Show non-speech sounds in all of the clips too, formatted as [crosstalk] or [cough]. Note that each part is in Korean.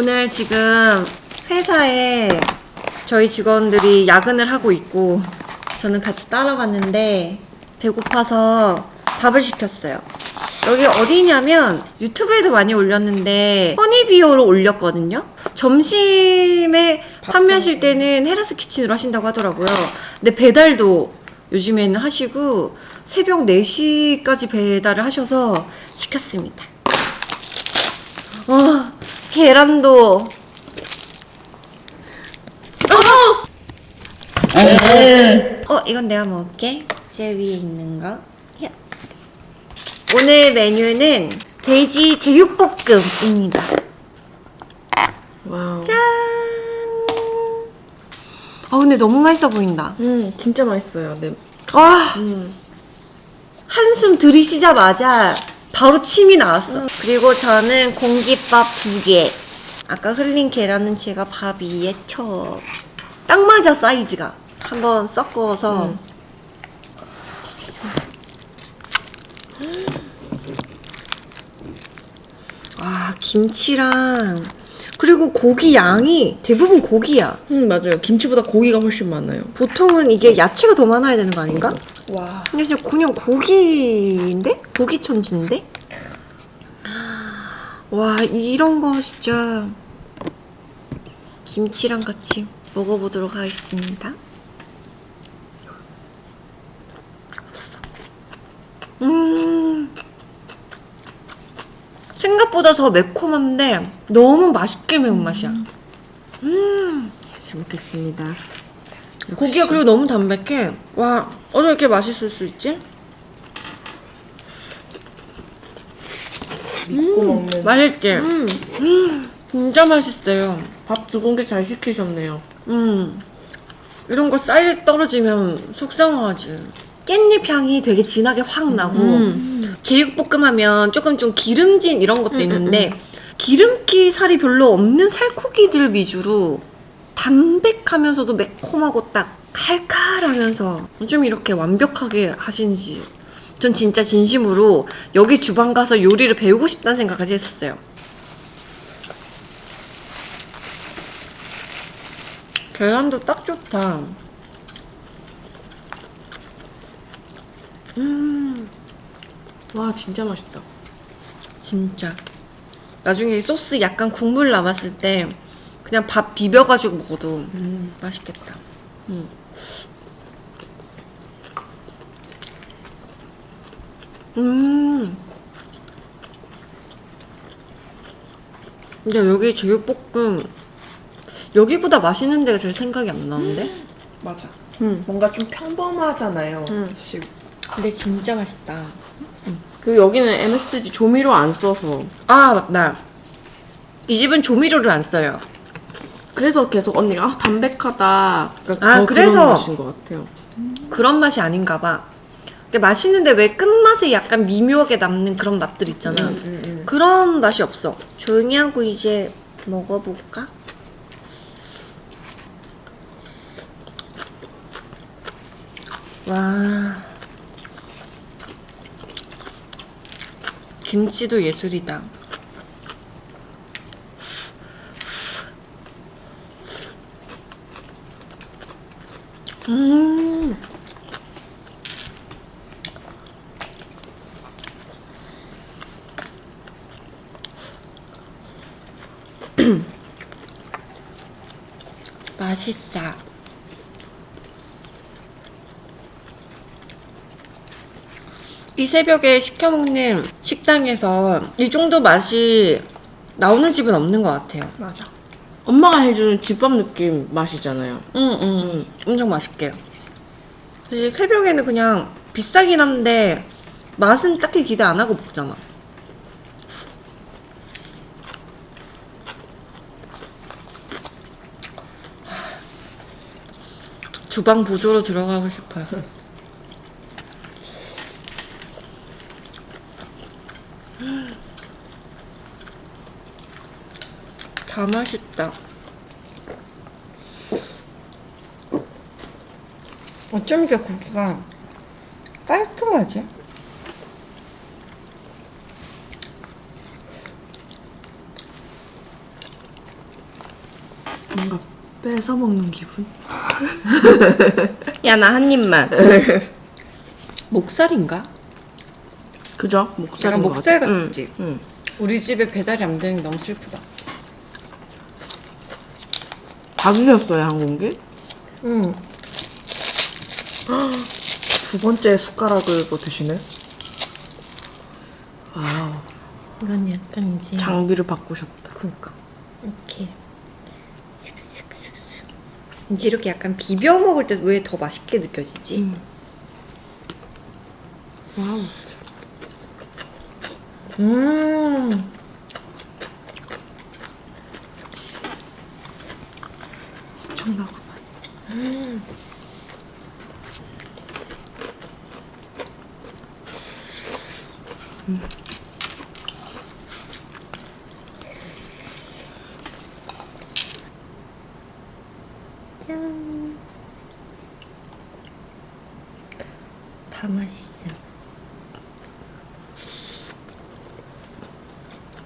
오늘 지금 회사에 저희 직원들이 야근을 하고 있고 저는 같이 따라갔는데 배고파서 밥을 시켰어요. 여기 어디냐면 유튜브에도 많이 올렸는데 허니비오로 올렸거든요. 점심에 판매하실 때는 헤라스 키친으로 하신다고 하더라고요. 근데 배달도 요즘에는 하시고 새벽 4시까지 배달을 하셔서 시켰습니다. 와, 계란도. 어! 어, 이건 내가 먹을게. 제 위에 있는 거. 야. 오늘 메뉴는 돼지 제육볶음입니다. 와우. 짠! 아, 근데 너무 맛있어 보인다. 음, 진짜 맛있어요. 네. 와, 음. 한숨 들이쉬자마자 바로 침이 나왔어. 그리고 저는 공깃밥 두 개. 아까 흘린 계란은 제가 밥 위에 쳐. 딱 맞아, 사이즈가. 한번 섞어서. 음. 아, 김치랑. 그리고 고기 양이 대부분 고기야. 음, 맞아요. 김치보다 고기가 훨씬 많아요. 보통은 이게 야채가 더 많아야 되는 거 아닌가? 와. 근데 진짜 그냥 고기인데? 고기 천지인데? 와 이런 거 진짜 김치랑 같이 먹어보도록 하겠습니다. 음 생각보다 더 매콤한데 너무 맛있게 매운맛이야. 잘 먹겠습니다. 고기가 그리고 너무 담백해. 와, 어떻게 이렇게 맛있을 수 있지? 믿고 먹는. 맛있지? 음, 진짜 맛있어요. 밥 두 공기 잘 시키셨네요. 음, 이런 거 쌀 떨어지면 속상하지. 깻잎 향이 되게 진하게 확 나고, 음. 제육볶음 하면 조금 좀 기름진 이런 것도 있는데, 기름기 살이 별로 없는 살코기들 위주로 담백하면서도 매콤하고 딱 칼칼하면서 좀 이렇게 완벽하게 하시는지 전 진짜 진심으로 여기 주방 가서 요리를 배우고 싶다는 생각까지 했었어요. 계란도 딱 좋다. 음, 와, 진짜 맛있다. 진짜. 나중에 이 소스 약간 국물 남았을 때 그냥 밥 비벼가지고 먹어도 음. 맛있겠다. 음. 근데 여기 제육볶음 여기보다 맛있는 데가 제일 생각이 안 나는데? 맞아. 음. 뭔가 좀 평범하잖아요. 음. 사실 근데 진짜 맛있다. 그 여기는 MSG 조미료 안 써서 아 맞다. 이 집은 조미료를 안 써요. 그래서 계속 언니가 아, 담백하다. 그러니까 아, 더 그래서- 그런 맛인 것 같아요. 그런 맛이 아닌가 봐. 근데 맛있는데 왜 끝맛에 약간 미묘하게 남는 그런 맛들 있잖아. 음, 그런 맛이 없어. 조용히 하고 이제 먹어볼까? 와. 김치도 예술이다. 음. 맛있다. 이 새벽에 시켜 먹는 식당에서 이 정도 맛이 나오는 집은 없는 것 같아요. 맞아. 엄마가 해주는 집밥 느낌 맛이잖아요. 응, 응, 응. 엄청 맛있게요. 사실 새벽에는 그냥 비싸긴 한데 맛은 딱히 기대 안 하고 먹잖아. 주방 보조로 들어가고 싶어요. [laughs] 다 맛있다. 어쩜 이렇게 고기가 깔끔하지? 뭔가 뺏어 먹는 기분? [laughs] 야 나 한 입만. [laughs] 목살인가? 그죠? 목살. 약간 목살 응. 같지? 응. 우리 집에 배달이 안 되는 게 너무 슬프다. 다 드셨어요 한 공기? 응. 두 번째 숟가락을 뭐 드시네? 와우. 이건 약간 이제 장비를 바꾸셨다. 그니까. 이렇게 슥슥슥슥. 이제 이렇게 약간 비벼 먹을 때 왜 더 맛있게 느껴지지? 음. 와우. 음. 엄청나구만. 짠. 다 맛있어.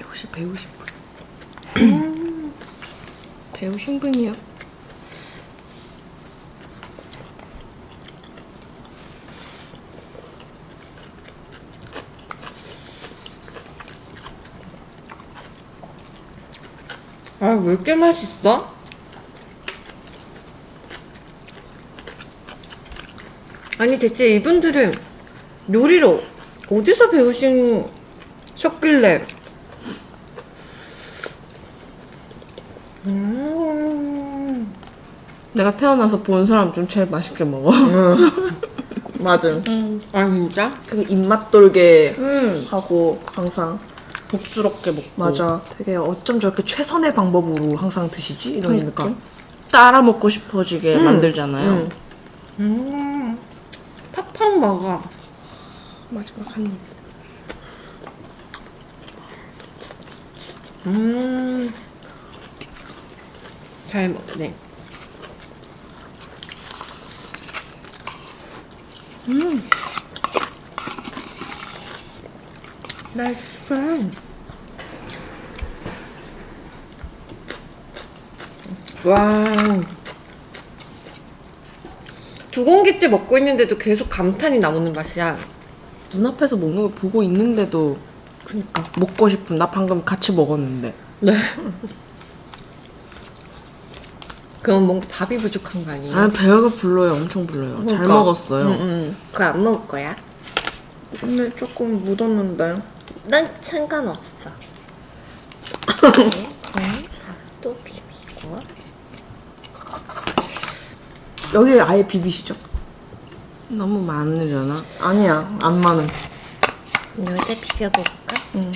역시 배우신 분. 배우신 분이요. 아, 왜 이렇게 맛있어? 아니, 대체 이분들은 요리를 어디서 배우셨길래? 음, 내가 태어나서 본 사람 중 제일 맛있게 먹어. [laughs] 맞아. 아, 진짜? 되게 입맛 돌게 음. 하고 항상 복스럽게 먹고. 맞아. 되게 어쩜 저렇게 최선의 방법으로 항상 드시지 이런 그러니까. 느낌. 따라 먹고 싶어지게 음. 만들잖아요. 음. 음, 팍팍 먹어. 마지막 한 입. 음, 잘 먹네. 음. 맛있어. 와. 두 공기째 먹고 있는데도 계속 감탄이 나오는 맛이야. 눈앞에서 먹는 걸 보고 있는데도 그니까 먹고 싶은 나 방금 같이 먹었는데 네. 그건 뭔가 밥이 부족한 거 아니에요? 아 배가 불러요 엄청 불러요 잘 그러니까. 먹었어요 응, 응. 그거 안 먹을 거야? 근데 조금 묻었는데. 난 상관없어. 네, 밥도 비비고. 여기 아예 비비시죠? 너무 많으려나? 아니야 안 많음. 여기다 비벼볼까? 응.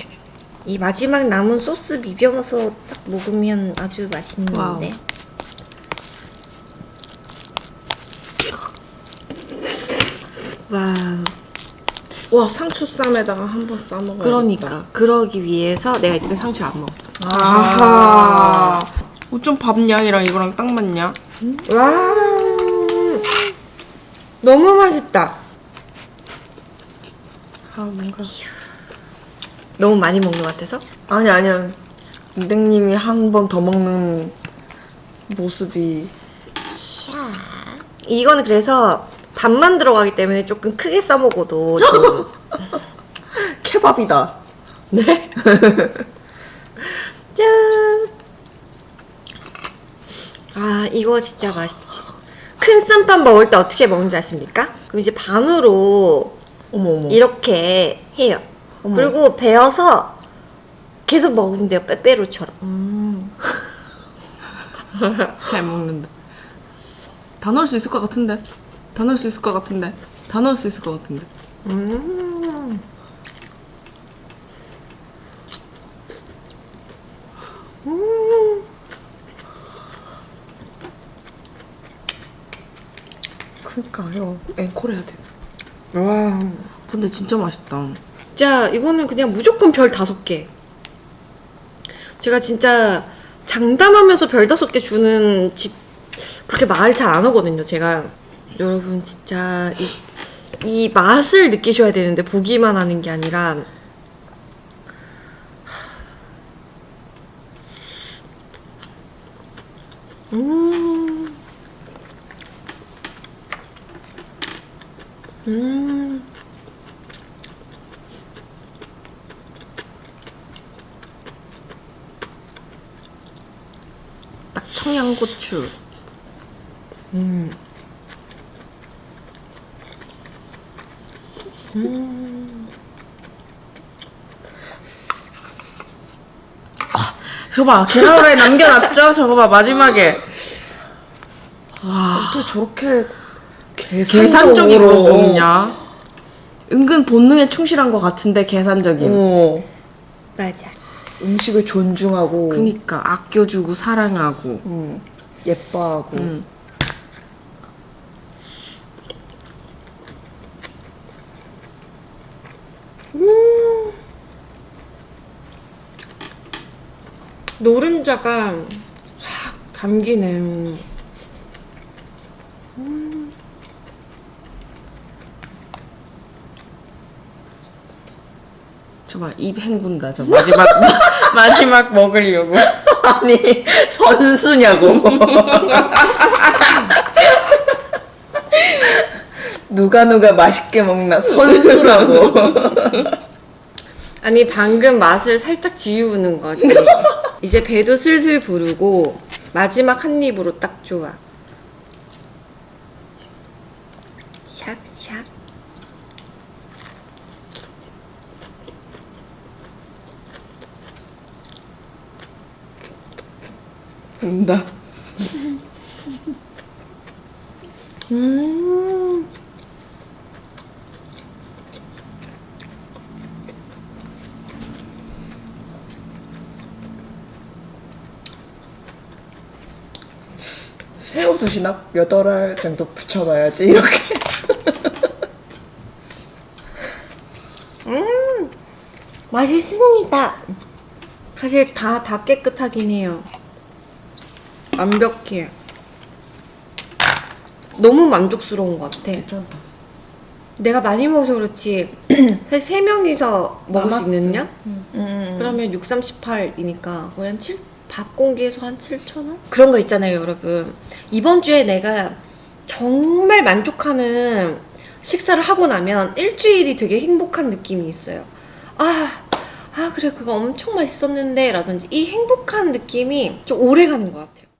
이 마지막 남은 소스 비벼서 딱 먹으면 아주 맛있는데. 와우. 와 상추쌈에다가 한 번 싸먹어야 그러니까 그러기 위해서 내가 이때 상추 안 먹었어. 아하 어쩜 밥 양이랑 이거랑 딱 맞냐? 와. 너무 맛있다. 아 뭔가 너무 많이 먹는 것 같아서? 아니 아니야. 은댕님이 한 번 더 먹는 모습이 이거는 그래서 밥만 들어가기 때문에 조금 크게 써 먹어도 좀 [laughs] 케밥이다. 네. [laughs] 짠. 아, 이거 진짜 맛있지. 큰 쌈밥 먹을 때 어떻게 먹는지 아십니까? 그럼 이제 반으로 어머 어머. 이렇게 해요. 어머. 그리고 베어서 계속 먹으면 돼요. 빼빼로처럼. 음. [laughs] 잘 먹는다 다 넣을 수 있을 것 같은데 다 넣을 수 있을 것 같은데 다 넣을 수 있을 것 같은데 음. 그러니까요. 앵콜 해야 돼. 와. 근데 진짜 맛있다 진짜 이거는 그냥 무조건 별 다섯 개. 제가 진짜 장담하면서 별 다섯 개 주는 집 그렇게 말 잘 안 하거든요. 제가 여러분 진짜 이, 이 맛을 느끼셔야 되는데 보기만 하는 게 아니라 음. 음. 딱 청양고추. 음. 저거 봐 계란 후라이 남겨놨죠? 저거 봐 마지막에. 어떻게 저렇게 계산적으로 계산적으로 먹냐? 은근 본능에 충실한 것 같은데 계산적인. 어, 맞아. 음식을 존중하고 그니까 아껴주고 사랑하고. 음, 예뻐하고 음. 노른자가 확 감기네. 저봐 입 헹군다 저 마지막 [laughs] 마지막 먹으려고. [laughs] 아니 선수냐고 [laughs] 누가 누가 맛있게 먹나 선수라고 아니 방금 맛을 살짝 지우는 거지. 이제 배도 슬슬 부르고 마지막 한 입으로 딱 좋아. 샥샥. 온다 음. 새우 드시나 여덟 알 정도 붙여놔야지 이렇게 맛있습니다. 사실 다, 다 깨끗하긴 해요. 완벽해. 너무 만족스러운 것 같아. 괜찮다 내가 많이 먹어서 그렇지. [clears throat] 사실 세 명이서 먹을 남았어. 수 있느냐? 음. 그러면 6, 38이니까 거의 한 7, 밥 공기에서 한 7,000원? 그런 거 있잖아요, 여러분. 이번 주에 내가 정말 만족하는 식사를 하고 나면 일주일이 되게 행복한 느낌이 있어요. 아, 아, 그래, 그거 엄청 맛있었는데, 라든지 이 행복한 느낌이 좀 오래 가는 것 같아요.